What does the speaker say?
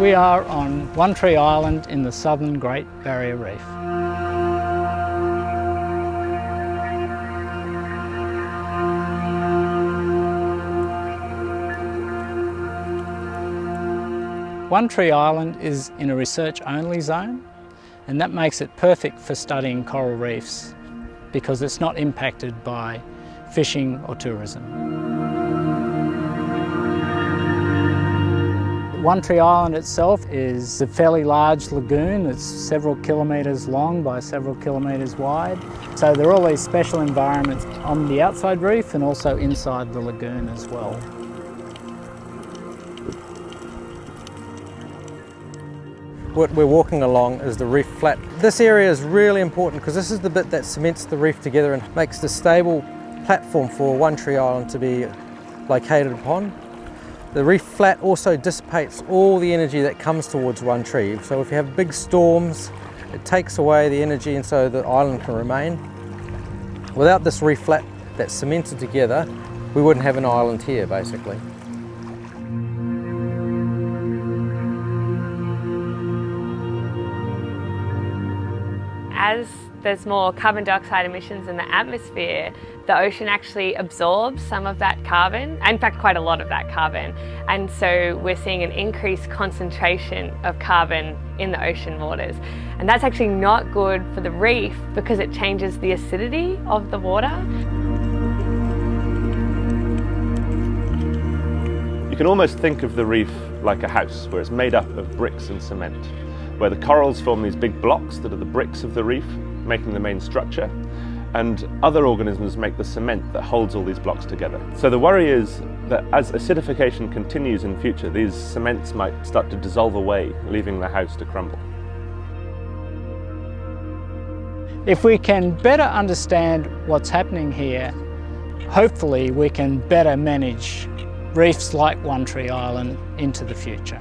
We are on One Tree Island in the southern Great Barrier Reef. One Tree Island is in a research only zone and that makes it perfect for studying coral reefs because it's not impacted by fishing or tourism. One Tree Island itself is a fairly large lagoon. It's several kilometres long by several kilometres wide. So there are all these special environments on the outside reef and also inside the lagoon as well. What we're walking along is the reef flat. This area is really important because this is the bit that cements the reef together and makes the stable platform for One Tree Island to be located upon. The reef flat also dissipates all the energy that comes towards One Tree. So if you have big storms, it takes away the energy and so the island can remain. Without this reef flat that's cemented together, we wouldn't have an island here basically. as there's more carbon dioxide emissions in the atmosphere, the ocean actually absorbs some of that carbon, in fact quite a lot of that carbon. And so we're seeing an increased concentration of carbon in the ocean waters. And that's actually not good for the reef because it changes the acidity of the water. You can almost think of the reef like a house where it's made up of bricks and cement where the corals form these big blocks that are the bricks of the reef, making the main structure, and other organisms make the cement that holds all these blocks together. So the worry is that as acidification continues in future, these cements might start to dissolve away, leaving the house to crumble. If we can better understand what's happening here, hopefully we can better manage reefs like One Tree Island into the future.